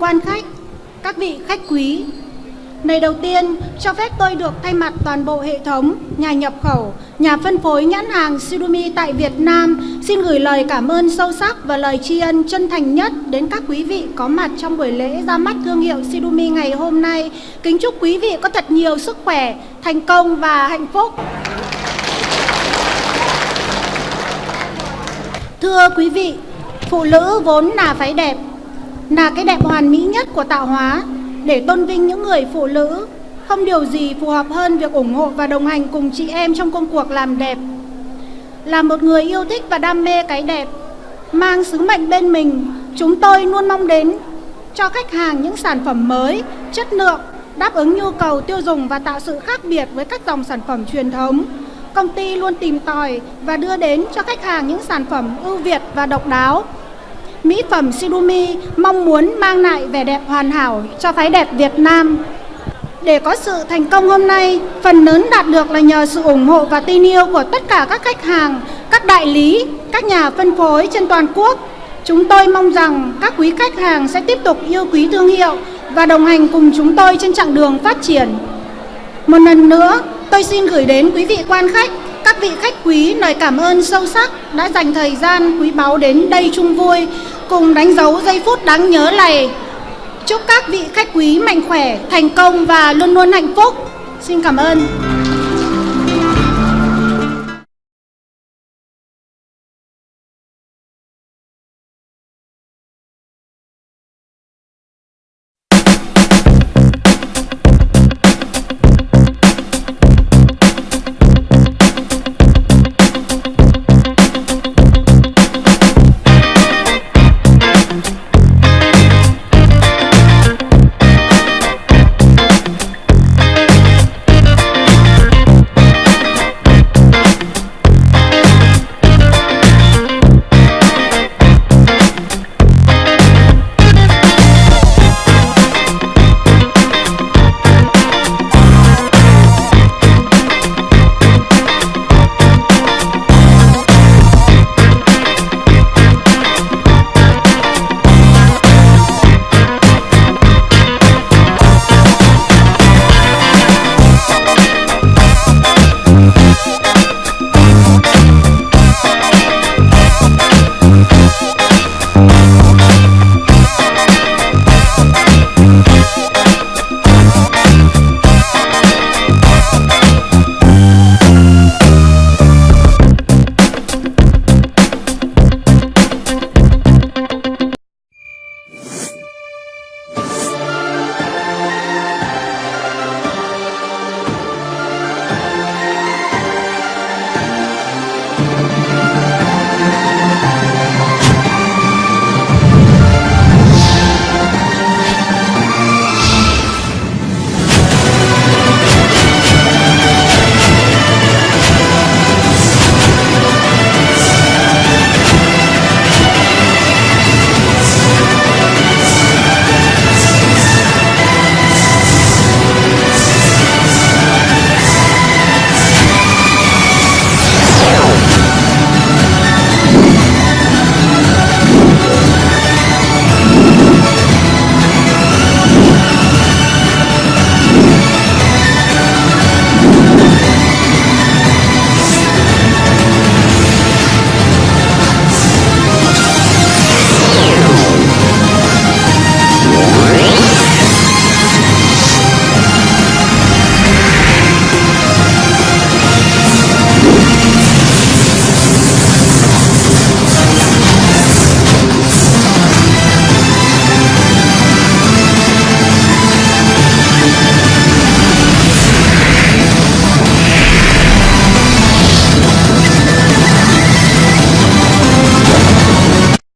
quan khách, các vị khách quý. Lời đầu tiên, cho phép tôi được thay mặt toàn bộ hệ thống, nhà nhập khẩu, nhà phân phối nhãn hàng Sidumi tại Việt Nam xin gửi lời cảm ơn sâu sắc và lời tri ân chân thành nhất đến các quý vị có mặt trong buổi lễ ra mắt thương hiệu Sidumi ngày hôm nay. Kính chúc quý vị có thật nhiều sức khỏe, thành công và hạnh phúc. Thưa quý vị, phụ nữ vốn là phái đẹp, là cái đẹp hoàn mỹ nhất của tạo hóa để tôn vinh những người phụ nữ. Không điều gì phù hợp hơn việc ủng hộ và đồng hành cùng chị em trong công cuộc làm đẹp. Là một người yêu thích và đam mê cái đẹp, mang sứ mệnh bên mình, chúng tôi luôn mong đến cho khách hàng những sản phẩm mới, chất lượng, đáp ứng nhu cầu tiêu dùng và tạo sự khác biệt với các dòng sản phẩm truyền thống. Công ty luôn tìm tòi và đưa đến cho khách hàng những sản phẩm ưu việt và độc đáo mỹ phẩm Sidumi mong muốn mang lại vẻ đẹp hoàn hảo cho phái đẹp Việt Nam. Để có sự thành công hôm nay, phần lớn đạt được là nhờ sự ủng hộ và tin yêu của tất cả các khách hàng, các đại lý, các nhà phân phối trên toàn quốc. Chúng tôi mong rằng các quý khách hàng sẽ tiếp tục yêu quý thương hiệu và đồng hành cùng chúng tôi trên chặng đường phát triển. Một lần nữa, tôi xin gửi đến quý vị quan khách, vị khách quý lời cảm ơn sâu sắc đã dành thời gian quý báu đến đây chung vui cùng đánh dấu giây phút đáng nhớ này. Chúc các vị khách quý mạnh khỏe, thành công và luôn luôn hạnh phúc. Xin cảm ơn.